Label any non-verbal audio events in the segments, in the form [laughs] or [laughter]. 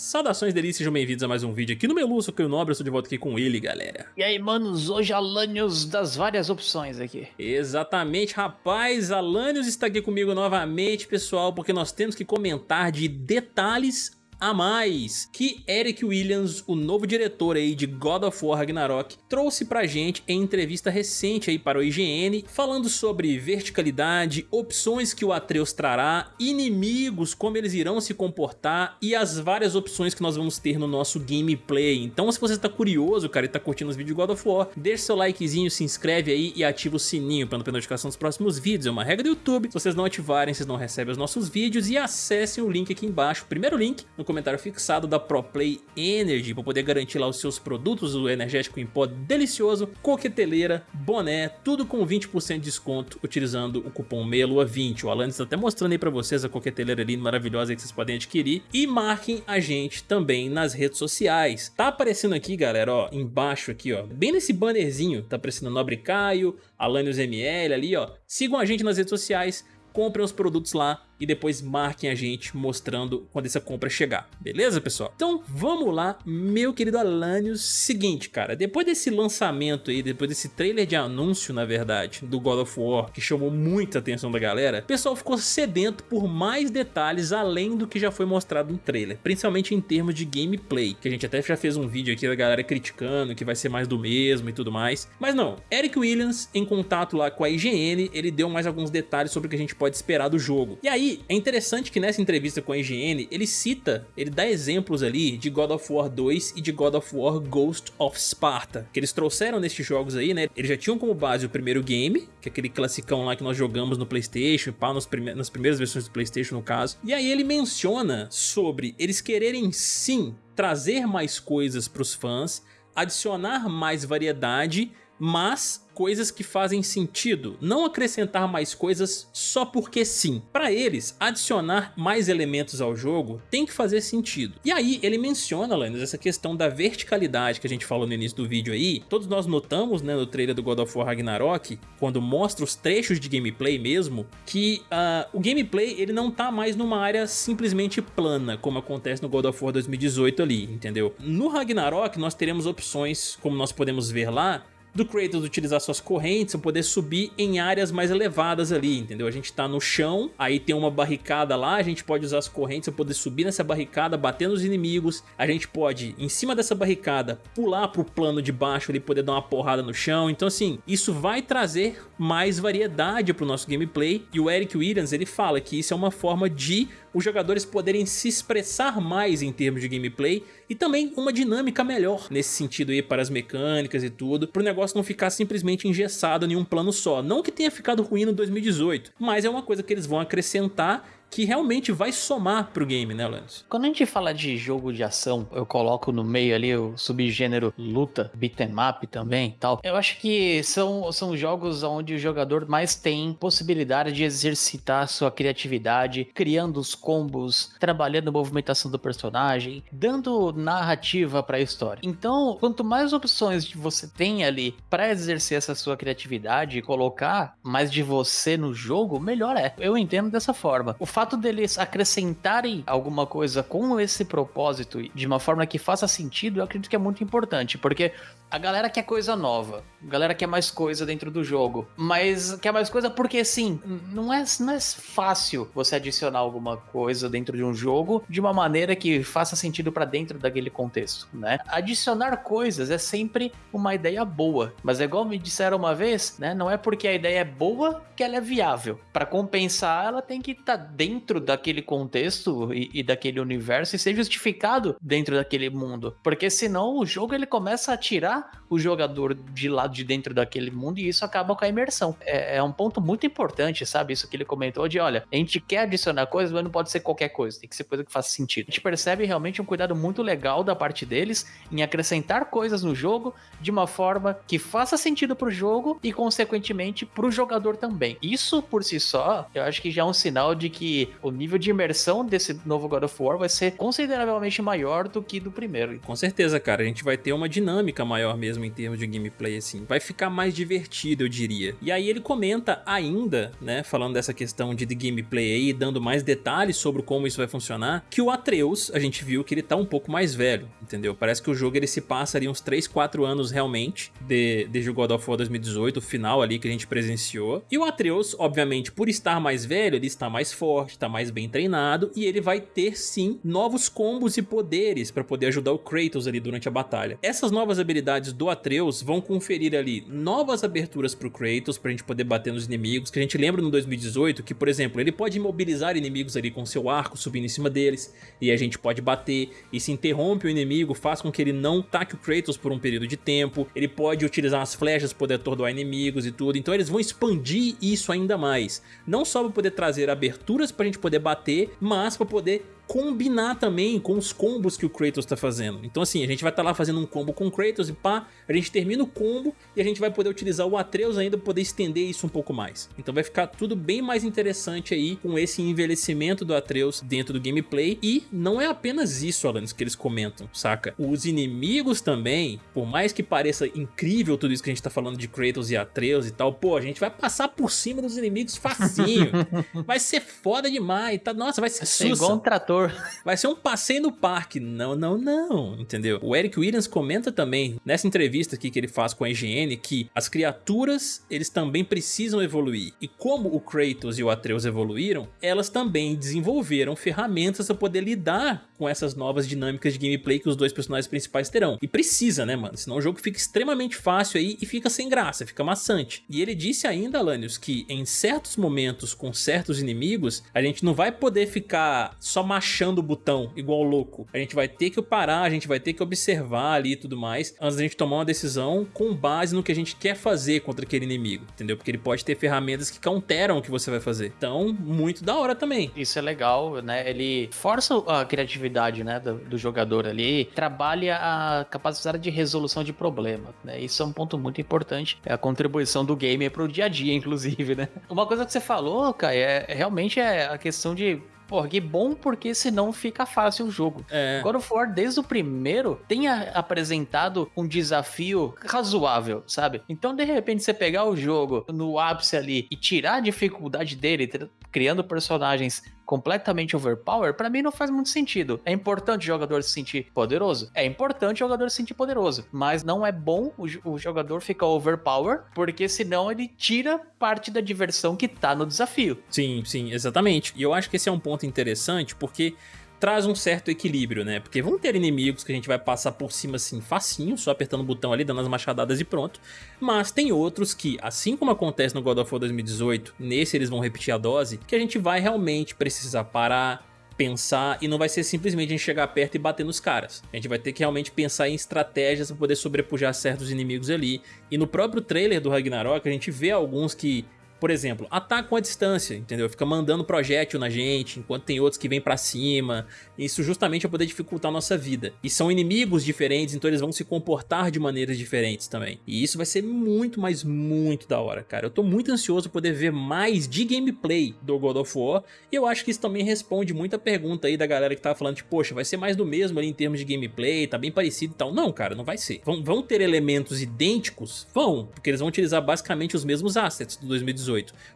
Saudações delícias, sejam bem-vindos a mais um vídeo aqui no Melu, sou o Nobre, eu estou de volta aqui com ele, galera. E aí, manos, hoje Alanios das várias opções aqui. Exatamente, rapaz, Alanios está aqui comigo novamente, pessoal, porque nós temos que comentar de detalhes a mais que Eric Williams, o novo diretor aí de God of War Ragnarok, trouxe pra gente em entrevista recente aí para o IGN, falando sobre verticalidade, opções que o Atreus trará, inimigos, como eles irão se comportar e as várias opções que nós vamos ter no nosso gameplay. Então se você está curioso, cara, e tá curtindo os vídeos de God of War, deixa seu likezinho, se inscreve aí e ativa o sininho para não perder notificação dos próximos vídeos. É uma regra do YouTube, se vocês não ativarem, vocês não recebem os nossos vídeos e acessem o link aqui embaixo, primeiro link no comentário fixado da ProPlay Energy para poder garantir lá os seus produtos, o energético em pó delicioso, coqueteleira, boné, tudo com 20% de desconto utilizando o cupom MELUA20. O Alan está até mostrando aí para vocês a coqueteleira ali maravilhosa que vocês podem adquirir e marquem a gente também nas redes sociais. Tá aparecendo aqui, galera, ó, embaixo aqui, ó, bem nesse bannerzinho, tá aparecendo Nobre Caio, Alanios ML ali, ó. Sigam a gente nas redes sociais, comprem os produtos lá e depois marquem a gente mostrando quando essa compra chegar, beleza pessoal? Então vamos lá, meu querido Alanios, seguinte cara, depois desse lançamento aí, depois desse trailer de anúncio na verdade, do God of War, que chamou muita atenção da galera, o pessoal ficou sedento por mais detalhes além do que já foi mostrado no trailer, principalmente em termos de gameplay, que a gente até já fez um vídeo aqui da galera criticando que vai ser mais do mesmo e tudo mais, mas não, Eric Williams em contato lá com a IGN, ele deu mais alguns detalhes sobre o que a gente pode esperar do jogo, e aí é interessante que nessa entrevista com a IGN, ele cita, ele dá exemplos ali de God of War 2 e de God of War Ghost of Sparta, que eles trouxeram nesses jogos aí, né? Eles já tinham como base o primeiro game, que é aquele classicão lá que nós jogamos no Playstation, pá, nas primeiras versões do Playstation no caso. E aí ele menciona sobre eles quererem sim trazer mais coisas para os fãs, adicionar mais variedade, mas coisas que fazem sentido, não acrescentar mais coisas só porque sim. Para eles, adicionar mais elementos ao jogo tem que fazer sentido. E aí ele menciona, Lennon, essa questão da verticalidade que a gente falou no início do vídeo aí. Todos nós notamos né, no trailer do God of War Ragnarok, quando mostra os trechos de gameplay mesmo, que uh, o gameplay ele não tá mais numa área simplesmente plana, como acontece no God of War 2018 ali, entendeu? No Ragnarok nós teremos opções, como nós podemos ver lá, do Kratos utilizar suas correntes para poder subir em áreas mais elevadas ali, entendeu? A gente tá no chão, aí tem uma barricada lá, a gente pode usar as correntes para poder subir nessa barricada, bater nos inimigos, a gente pode, em cima dessa barricada, pular pro plano de baixo ali, poder dar uma porrada no chão, então assim, isso vai trazer mais variedade pro nosso gameplay, e o Eric Williams, ele fala que isso é uma forma de os jogadores poderem se expressar mais em termos de gameplay e também uma dinâmica melhor nesse sentido aí para as mecânicas e tudo, para o negócio não ficar simplesmente engessado em um plano só. Não que tenha ficado ruim no 2018, mas é uma coisa que eles vão acrescentar que realmente vai somar pro game, né, Lance? Quando a gente fala de jogo de ação, eu coloco no meio ali o subgênero luta, beat'em up também tal. Eu acho que são, são jogos onde o jogador mais tem possibilidade de exercitar sua criatividade, criando os combos, trabalhando a movimentação do personagem, dando narrativa para a história. Então, quanto mais opções você tem ali para exercer essa sua criatividade e colocar mais de você no jogo, melhor é. Eu entendo dessa forma. O fato deles acrescentarem alguma coisa com esse propósito de uma forma que faça sentido, eu acredito que é muito importante, porque a galera quer coisa nova, a galera quer mais coisa dentro do jogo, mas quer mais coisa porque sim, não é, não é fácil você adicionar alguma coisa dentro de um jogo de uma maneira que faça sentido para dentro daquele contexto, né? Adicionar coisas é sempre uma ideia boa, mas é igual me disseram uma vez, né? Não é porque a ideia é boa que ela é viável. Para compensar, ela tem que estar tá dentro dentro daquele contexto e, e, daquele universo e ser justificado dentro daquele mundo. Porque senão o jogo ele começa a tirar o jogador de lado de dentro daquele mundo e isso acaba com a imersão. É, é um ponto muito importante, sabe? Isso que ele comentou de, olha, a gente quer adicionar coisas, mas não pode ser qualquer coisa, tem que ser coisa que faça sentido. A gente percebe realmente um cuidado muito legal da parte deles em acrescentar coisas no jogo de uma forma que faça sentido pro jogo e, consequentemente, pro jogador também. Isso, por si só, eu acho que já é um sinal de que o nível de imersão desse novo God of War vai ser consideravelmente maior do que do primeiro. Com certeza, cara. A gente vai ter uma dinâmica maior mesmo em termos de gameplay, assim. Vai ficar mais divertido, eu diria. E aí ele comenta ainda, né, falando dessa questão de, de gameplay aí, dando mais detalhes sobre como isso vai funcionar, que o Atreus, a gente viu que ele tá um pouco mais velho, entendeu? Parece que o jogo ele se passa ali uns 3, 4 anos realmente, de, desde o God of War 2018, o final ali que a gente presenciou. E o Atreus, obviamente, por estar mais velho, ele está mais forte, está mais bem treinado, e ele vai ter sim novos combos e poderes para poder ajudar o Kratos ali durante a batalha. Essas novas habilidades do Atreus vão conferir ali novas aberturas pro Kratos, pra gente poder bater nos inimigos, que a gente lembra no 2018 que, por exemplo, ele pode imobilizar inimigos ali com seu arco, subindo em cima deles, e a gente pode bater, e se interrompe o inimigo, faz com que ele não taque o Kratos por um período de tempo, ele pode utilizar as flechas para poder atordoar inimigos e tudo, então eles vão expandir isso ainda mais, não só para poder trazer aberturas pra gente poder bater, mas para poder combinar também com os combos que o Kratos tá fazendo. Então assim, a gente vai estar tá lá fazendo um combo com o Kratos e pá, a gente termina o combo e a gente vai poder utilizar o Atreus ainda para poder estender isso um pouco mais. Então vai ficar tudo bem mais interessante aí com esse envelhecimento do Atreus dentro do gameplay e não é apenas isso, Alanis, que eles comentam, saca? Os inimigos também, por mais que pareça incrível tudo isso que a gente tá falando de Kratos e Atreus e tal, pô, a gente vai passar por cima dos inimigos facinho. [laughs] vai ser foda demais, tá? Nossa, vai ser sussa. igual um trator Vai ser um passeio no parque. Não, não, não, entendeu? O Eric Williams comenta também, nessa entrevista aqui que ele faz com a IGN, que as criaturas, eles também precisam evoluir. E como o Kratos e o Atreus evoluíram, elas também desenvolveram ferramentas para poder lidar com essas novas dinâmicas de gameplay que os dois personagens principais terão. E precisa, né, mano? Senão o jogo fica extremamente fácil aí e fica sem graça, fica maçante. E ele disse ainda, Alanios, que em certos momentos com certos inimigos, a gente não vai poder ficar só machando achando o botão igual louco. A gente vai ter que parar, a gente vai ter que observar ali e tudo mais, antes da gente tomar uma decisão com base no que a gente quer fazer contra aquele inimigo, entendeu? Porque ele pode ter ferramentas que counteram o que você vai fazer. Então, muito da hora também. Isso é legal, né? Ele força a criatividade, né, do, do jogador ali, trabalha a capacidade de resolução de problemas, né? Isso é um ponto muito importante, é a contribuição do game pro dia a dia, [laughs] inclusive, né? Uma coisa que você falou, Kai, é realmente é a questão de Pô, que bom porque senão fica fácil o jogo. É. God of War, desde o primeiro, tem apresentado um desafio razoável, sabe? Então, de repente, você pegar o jogo no ápice ali e tirar a dificuldade dele, criando personagens completamente overpower, para mim não faz muito sentido. É importante o jogador se sentir poderoso? É importante o jogador se sentir poderoso, mas não é bom o, o jogador ficar overpower, porque senão ele tira parte da diversão que tá no desafio. Sim, sim, exatamente. E eu acho que esse é um ponto interessante, porque traz um certo equilíbrio, né? Porque vão ter inimigos que a gente vai passar por cima assim facinho, só apertando o botão ali, dando as machadadas e pronto. Mas tem outros que, assim como acontece no God of War 2018, nesse eles vão repetir a dose, que a gente vai realmente precisar parar, pensar e não vai ser simplesmente a gente chegar perto e bater nos caras. A gente vai ter que realmente pensar em estratégias para poder sobrepujar certos inimigos ali. E no próprio trailer do Ragnarok a gente vê alguns que por exemplo, atacam a distância, entendeu? Fica mandando projétil na gente, enquanto tem outros que vêm pra cima. Isso justamente é poder dificultar a nossa vida. E são inimigos diferentes, então eles vão se comportar de maneiras diferentes também. E isso vai ser muito, mas muito da hora, cara. Eu tô muito ansioso poder ver mais de gameplay do God of War. E eu acho que isso também responde muita pergunta aí da galera que tava falando, tipo, poxa, vai ser mais do mesmo ali em termos de gameplay, tá bem parecido e tal. Não, cara, não vai ser. Vão, vão ter elementos idênticos? Vão, porque eles vão utilizar basicamente os mesmos assets do 2018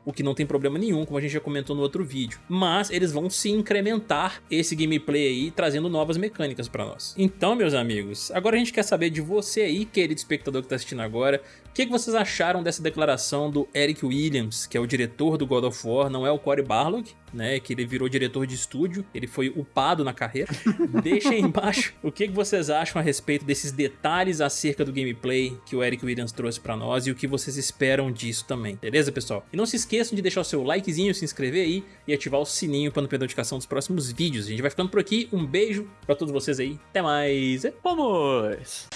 o que não tem problema nenhum, como a gente já comentou no outro vídeo. Mas eles vão se incrementar esse gameplay aí, trazendo novas mecânicas para nós. Então, meus amigos, agora a gente quer saber de você aí, querido espectador que está assistindo agora, o que, que, vocês acharam dessa declaração do Eric Williams, que é o diretor do God of War, não é o Cory Barlog, né, que ele virou diretor de estúdio, ele foi upado na carreira. [laughs] Deixa aí embaixo o que, vocês acham a respeito desses detalhes acerca do gameplay que o Eric Williams trouxe pra nós e o que vocês esperam disso também, beleza pessoal? E não se esqueçam de deixar o seu likezinho, se inscrever aí e ativar o sininho para não perder a notificação dos próximos vídeos. A gente vai ficando por aqui, um beijo pra todos vocês aí, até mais, vamos!